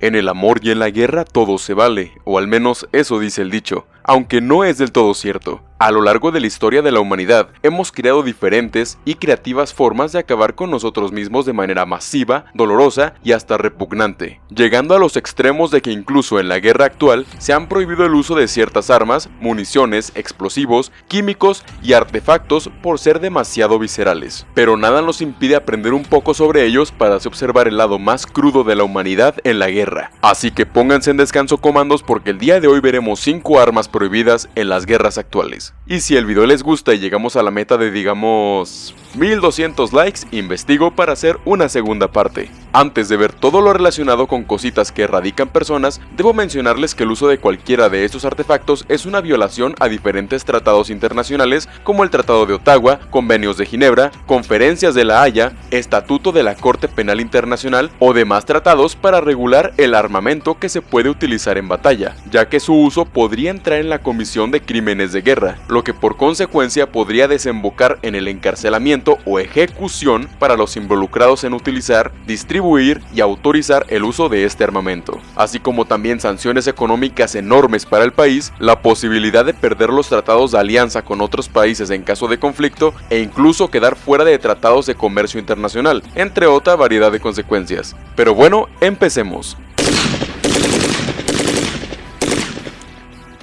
En el amor y en la guerra todo se vale, o al menos eso dice el dicho, aunque no es del todo cierto. A lo largo de la historia de la humanidad, hemos creado diferentes y creativas formas de acabar con nosotros mismos de manera masiva, dolorosa y hasta repugnante, llegando a los extremos de que incluso en la guerra actual se han prohibido el uso de ciertas armas, municiones, explosivos, químicos y artefactos por ser demasiado viscerales. Pero nada nos impide aprender un poco sobre ellos para así observar el lado más crudo de la humanidad en la guerra. Así que pónganse en descanso comandos porque el día de hoy veremos 5 armas prohibidas en las guerras actuales. Y si el video les gusta y llegamos a la meta de digamos 1200 likes, investigo para hacer una segunda parte. Antes de ver todo lo relacionado con cositas que erradican personas, debo mencionarles que el uso de cualquiera de estos artefactos es una violación a diferentes tratados internacionales como el Tratado de Ottawa, Convenios de Ginebra, Conferencias de la Haya, Estatuto de la Corte Penal Internacional o demás tratados para regular el armamento que se puede utilizar en batalla, ya que su uso podría entrar en la Comisión de Crímenes de Guerra, lo que por consecuencia podría desembocar en el encarcelamiento o ejecución para los involucrados en utilizar, distribuir y autorizar el uso de este armamento, así como también sanciones económicas enormes para el país, la posibilidad de perder los tratados de alianza con otros países en caso de conflicto e incluso quedar fuera de tratados de comercio internacional, entre otra variedad de consecuencias. Pero bueno, empecemos.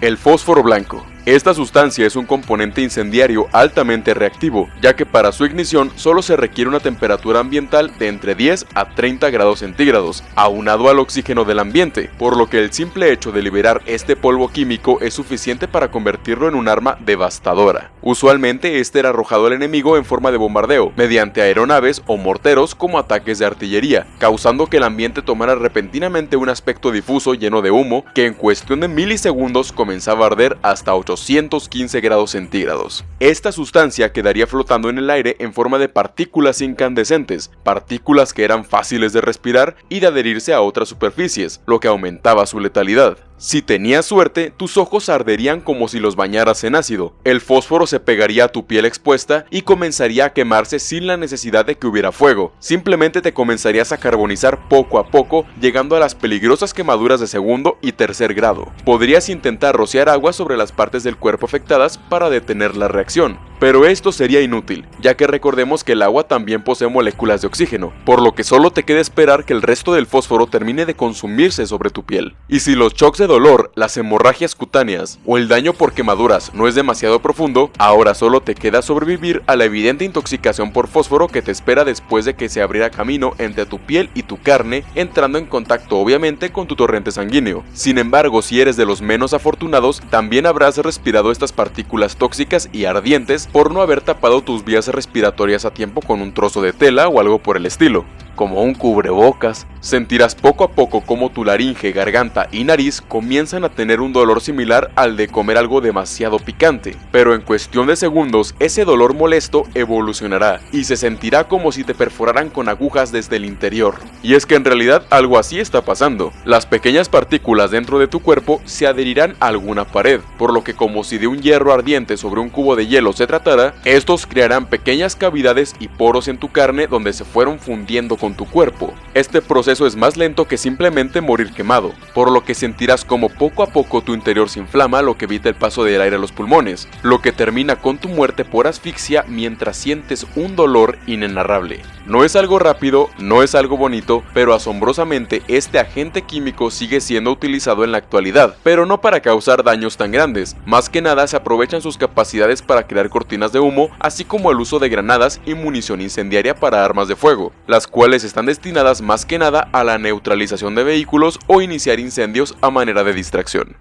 El fósforo blanco esta sustancia es un componente incendiario altamente reactivo, ya que para su ignición solo se requiere una temperatura ambiental de entre 10 a 30 grados centígrados, aunado al oxígeno del ambiente, por lo que el simple hecho de liberar este polvo químico es suficiente para convertirlo en un arma devastadora. Usualmente este era arrojado al enemigo en forma de bombardeo, mediante aeronaves o morteros como ataques de artillería, causando que el ambiente tomara repentinamente un aspecto difuso lleno de humo que en cuestión de milisegundos comenzaba a arder hasta 8 215 grados centígrados. Esta sustancia quedaría flotando en el aire en forma de partículas incandescentes, partículas que eran fáciles de respirar y de adherirse a otras superficies, lo que aumentaba su letalidad. Si tenías suerte, tus ojos arderían como si los bañaras en ácido, el fósforo se pegaría a tu piel expuesta y comenzaría a quemarse sin la necesidad de que hubiera fuego, simplemente te comenzarías a carbonizar poco a poco, llegando a las peligrosas quemaduras de segundo y tercer grado. Podrías intentar rociar agua sobre las partes del cuerpo afectadas para detener la reacción, pero esto sería inútil, ya que recordemos que el agua también posee moléculas de oxígeno, por lo que solo te queda esperar que el resto del fósforo termine de consumirse sobre tu piel. Y si los shocks dolor, las hemorragias cutáneas o el daño por quemaduras no es demasiado profundo, ahora solo te queda sobrevivir a la evidente intoxicación por fósforo que te espera después de que se abriera camino entre tu piel y tu carne, entrando en contacto obviamente con tu torrente sanguíneo. Sin embargo, si eres de los menos afortunados, también habrás respirado estas partículas tóxicas y ardientes por no haber tapado tus vías respiratorias a tiempo con un trozo de tela o algo por el estilo como un cubrebocas, sentirás poco a poco como tu laringe, garganta y nariz comienzan a tener un dolor similar al de comer algo demasiado picante, pero en cuestión de segundos ese dolor molesto evolucionará y se sentirá como si te perforaran con agujas desde el interior. Y es que en realidad algo así está pasando, las pequeñas partículas dentro de tu cuerpo se adherirán a alguna pared, por lo que como si de un hierro ardiente sobre un cubo de hielo se tratara, estos crearán pequeñas cavidades y poros en tu carne donde se fueron fundiendo tu cuerpo. Este proceso es más lento que simplemente morir quemado, por lo que sentirás como poco a poco tu interior se inflama lo que evita el paso del aire a los pulmones, lo que termina con tu muerte por asfixia mientras sientes un dolor inenarrable. No es algo rápido, no es algo bonito, pero asombrosamente este agente químico sigue siendo utilizado en la actualidad, pero no para causar daños tan grandes, más que nada se aprovechan sus capacidades para crear cortinas de humo, así como el uso de granadas y munición incendiaria para armas de fuego, las cuales están destinadas más que nada a la neutralización de vehículos o iniciar incendios a manera de distracción.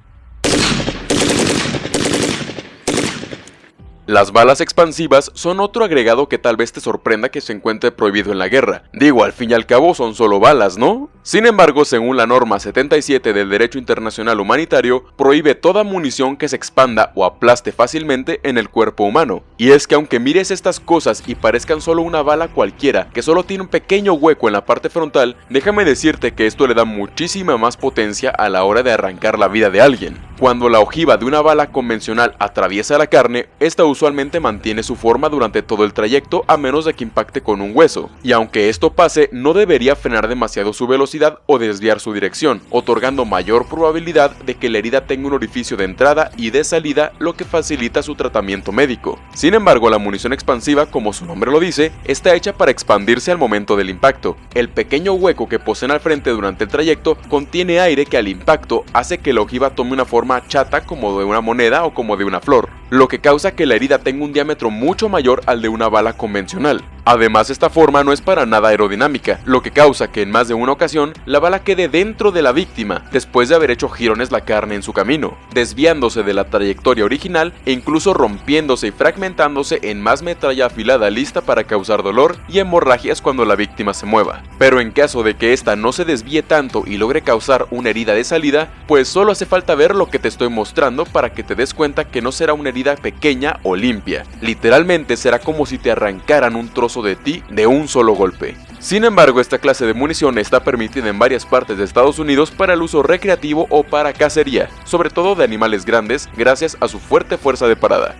Las balas expansivas son otro agregado que tal vez te sorprenda que se encuentre prohibido en la guerra. Digo, al fin y al cabo son solo balas, ¿no? Sin embargo, según la norma 77 del Derecho Internacional Humanitario, prohíbe toda munición que se expanda o aplaste fácilmente en el cuerpo humano, Y es que aunque mires estas cosas y parezcan solo una bala cualquiera, que solo tiene un pequeño hueco en la parte frontal, déjame decirte que esto le da muchísima más potencia a la hora de arrancar la vida de alguien. Cuando la ojiva de una bala convencional atraviesa la carne, esta usualmente mantiene su forma durante todo el trayecto a menos de que impacte con un hueso, y aunque esto pase, no debería frenar demasiado su velocidad o desviar su dirección, otorgando mayor probabilidad de que la herida tenga un orificio de entrada y de salida, lo que facilita su tratamiento médico. Sin embargo, la munición expansiva, como su nombre lo dice, está hecha para expandirse al momento del impacto. El pequeño hueco que poseen al frente durante el trayecto contiene aire que al impacto hace que la ojiva tome una forma chata como de una moneda o como de una flor, lo que causa que la herida tenga un diámetro mucho mayor al de una bala convencional. Además esta forma no es para nada aerodinámica, lo que causa que en más de una ocasión la bala quede dentro de la víctima después de haber hecho girones la carne en su camino, desviándose de la trayectoria original e incluso rompiéndose y fragmentándose en más metralla afilada lista para causar dolor y hemorragias cuando la víctima se mueva. Pero en caso de que esta no se desvíe tanto y logre causar una herida de salida, pues solo hace falta ver lo que te estoy mostrando para que te des cuenta que no será una herida pequeña o limpia. Literalmente será como si te arrancaran un trozo de ti de un solo golpe. Sin embargo, esta clase de munición está permitida en varias partes de Estados Unidos para el uso recreativo o para cacería, sobre todo de animales grandes, gracias a su fuerte fuerza de parada.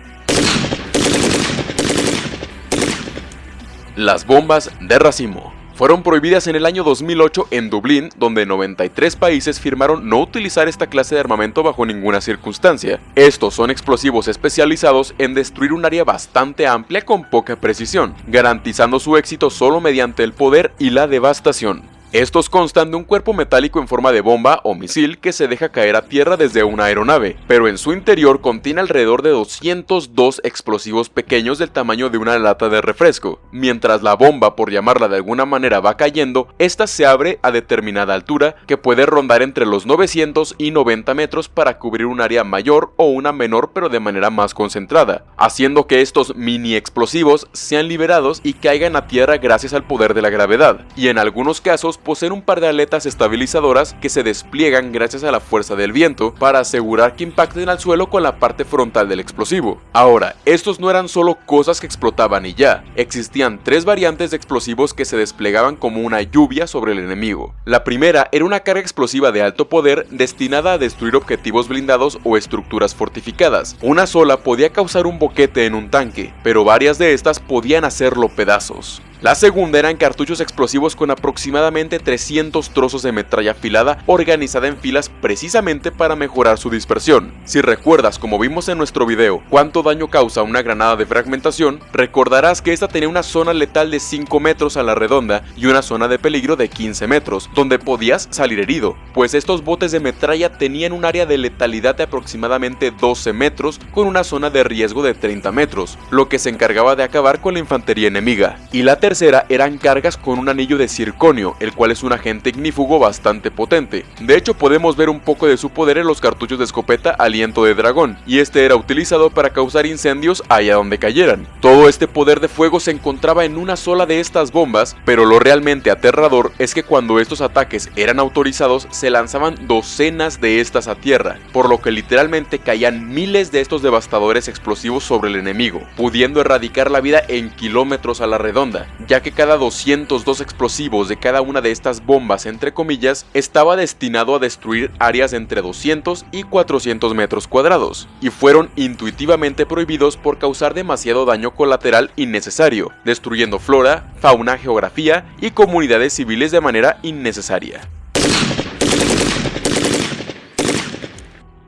Las bombas de racimo fueron prohibidas en el año 2008 en Dublín, donde 93 países firmaron no utilizar esta clase de armamento bajo ninguna circunstancia. Estos son explosivos especializados en destruir un área bastante amplia con poca precisión, garantizando su éxito solo mediante el poder y la devastación. Estos constan de un cuerpo metálico en forma de bomba o misil que se deja caer a tierra desde una aeronave, pero en su interior contiene alrededor de 202 explosivos pequeños del tamaño de una lata de refresco. Mientras la bomba, por llamarla de alguna manera, va cayendo, esta se abre a determinada altura que puede rondar entre los 900 y 90 metros para cubrir un área mayor o una menor pero de manera más concentrada, haciendo que estos mini explosivos sean liberados y caigan a tierra gracias al poder de la gravedad, y en algunos casos poseen un par de aletas estabilizadoras que se despliegan gracias a la fuerza del viento para asegurar que impacten al suelo con la parte frontal del explosivo. Ahora, estos no eran solo cosas que explotaban y ya, existían tres variantes de explosivos que se desplegaban como una lluvia sobre el enemigo. La primera era una carga explosiva de alto poder destinada a destruir objetivos blindados o estructuras fortificadas. Una sola podía causar un boquete en un tanque, pero varias de estas podían hacerlo pedazos. La segunda eran cartuchos explosivos con aproximadamente 300 trozos de metralla afilada organizada en filas precisamente para mejorar su dispersión. Si recuerdas, como vimos en nuestro video, cuánto daño causa una granada de fragmentación, recordarás que esta tenía una zona letal de 5 metros a la redonda y una zona de peligro de 15 metros, donde podías salir herido, pues estos botes de metralla tenían un área de letalidad de aproximadamente 12 metros con una zona de riesgo de 30 metros, lo que se encargaba de acabar con la infantería enemiga. Y la tercera eran cargas con un anillo de circonio, el cual es un agente ignífugo bastante potente. De hecho podemos ver un poco de su poder en los cartuchos de escopeta aliento de dragón, y este era utilizado para causar incendios allá donde cayeran. Todo este poder de fuego se encontraba en una sola de estas bombas, pero lo realmente aterrador es que cuando estos ataques eran autorizados se lanzaban docenas de estas a tierra, por lo que literalmente caían miles de estos devastadores explosivos sobre el enemigo, pudiendo erradicar la vida en kilómetros a la redonda, ya que cada 202 explosivos de cada una de estas bombas, entre comillas, estaba destinado a destruir áreas entre 200 y 400 metros cuadrados, y fueron intuitivamente prohibidos por causar demasiado daño colateral innecesario, destruyendo flora, fauna, geografía y comunidades civiles de manera innecesaria.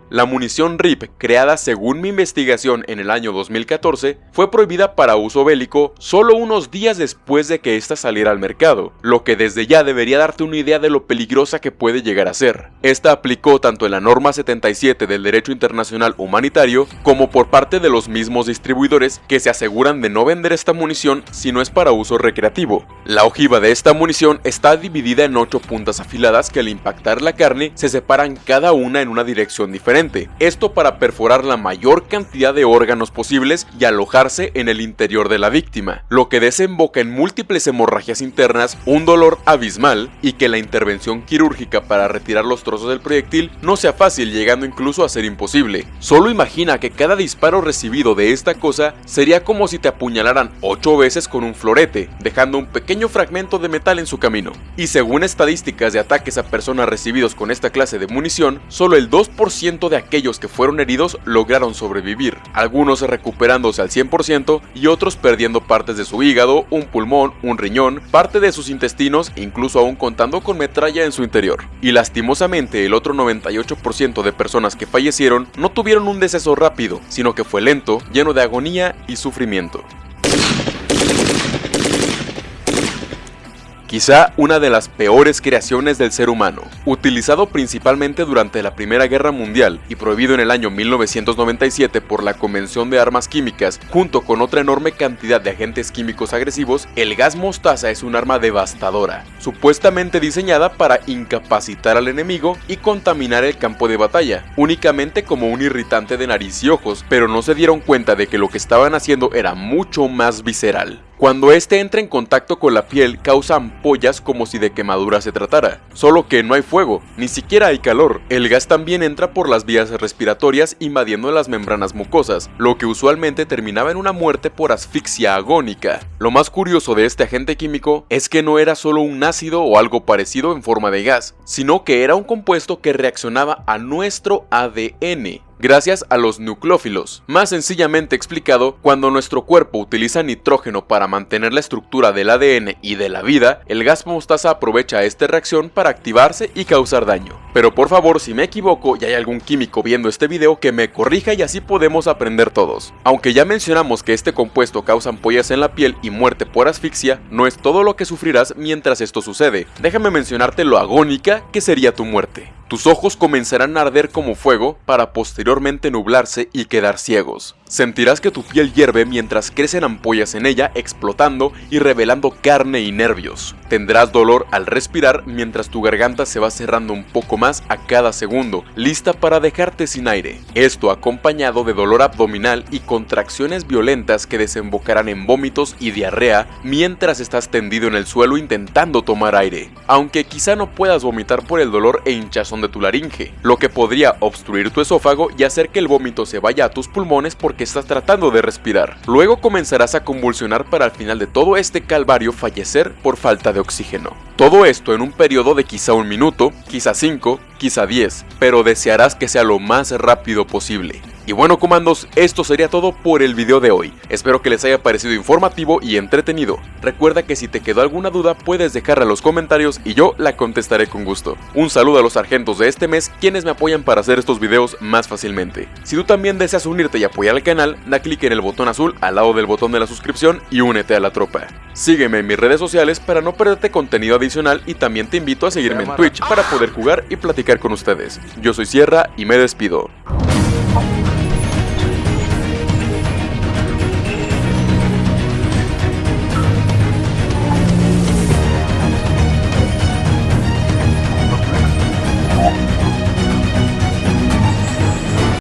La munición RIP, creada según mi investigación en el año 2014, fue prohibida para uso bélico solo unos días después de que ésta saliera al mercado, lo que desde ya debería darte una idea de lo peligrosa que puede llegar a ser. Esta aplicó tanto en la norma 77 del derecho internacional humanitario como por parte de los mismos distribuidores que se aseguran de no vender esta munición si no es para uso recreativo. La ojiva de esta munición está dividida en 8 puntas afiladas que al impactar la carne se separan cada una en una dirección diferente esto para perforar la mayor cantidad de órganos posibles y alojarse en el interior de la víctima, lo que desemboca en múltiples hemorragias internas, un dolor abismal y que la intervención quirúrgica para retirar los trozos del proyectil no sea fácil llegando incluso a ser imposible. Solo imagina que cada disparo recibido de esta cosa sería como si te apuñalaran 8 veces con un florete, dejando un pequeño fragmento de metal en su camino. Y según estadísticas de ataques a personas recibidos con esta clase de munición, solo el 2% de aquellos que fueron heridos lograron sobrevivir, algunos recuperándose al 100% y otros perdiendo partes de su hígado, un pulmón, un riñón, parte de sus intestinos, incluso aún contando con metralla en su interior. Y lastimosamente el otro 98% de personas que fallecieron no tuvieron un deceso rápido, sino que fue lento, lleno de agonía y sufrimiento. Quizá una de las peores creaciones del ser humano. Utilizado principalmente durante la Primera Guerra Mundial y prohibido en el año 1997 por la Convención de Armas Químicas, junto con otra enorme cantidad de agentes químicos agresivos, el gas mostaza es un arma devastadora, supuestamente diseñada para incapacitar al enemigo y contaminar el campo de batalla, únicamente como un irritante de nariz y ojos, pero no se dieron cuenta de que lo que estaban haciendo era mucho más visceral. Cuando este entra en contacto con la piel causa ampollas como si de quemadura se tratara, solo que no hay fuego, ni siquiera hay calor. El gas también entra por las vías respiratorias invadiendo las membranas mucosas, lo que usualmente terminaba en una muerte por asfixia agónica. Lo más curioso de este agente químico es que no era solo un ácido o algo parecido en forma de gas, sino que era un compuesto que reaccionaba a nuestro ADN, gracias a los nucleófilos. Más sencillamente explicado, cuando nuestro cuerpo utiliza nitrógeno para mantener la estructura del ADN y de la vida, el gas mostaza aprovecha esta reacción para activarse y causar daño. Pero por favor, si me equivoco y hay algún químico viendo este video que me corrija y así podemos aprender todos. Aunque ya mencionamos que este compuesto causa ampollas en la piel y muerte por asfixia, no es todo lo que sufrirás mientras esto sucede. Déjame mencionarte lo agónica que sería tu muerte. Tus ojos comenzarán a arder como fuego para posteriormente nublarse y quedar ciegos. Sentirás que tu piel hierve mientras crecen ampollas en ella explotando y revelando carne y nervios. Tendrás dolor al respirar mientras tu garganta se va cerrando un poco más a cada segundo, lista para dejarte sin aire. Esto acompañado de dolor abdominal y contracciones violentas que desembocarán en vómitos y diarrea mientras estás tendido en el suelo intentando tomar aire. Aunque quizá no puedas vomitar por el dolor e hinchazón de tu laringe, lo que podría obstruir tu esófago y hacer que el vómito se vaya a tus pulmones que estás tratando de respirar. Luego comenzarás a convulsionar para al final de todo este calvario fallecer por falta de oxígeno. Todo esto en un periodo de quizá un minuto, quizá cinco, quizá diez, pero desearás que sea lo más rápido posible. Y bueno comandos, esto sería todo por el video de hoy. Espero que les haya parecido informativo y entretenido. Recuerda que si te quedó alguna duda puedes dejarla en los comentarios y yo la contestaré con gusto. Un saludo a los sargentos de este mes quienes me apoyan para hacer estos videos más fácilmente. Si tú también deseas unirte y apoyar al canal, da clic en el botón azul al lado del botón de la suscripción y únete a la tropa. Sígueme en mis redes sociales para no perderte contenido adicional y también te invito a seguirme en Twitch para poder jugar y platicar con ustedes. Yo soy Sierra y me despido.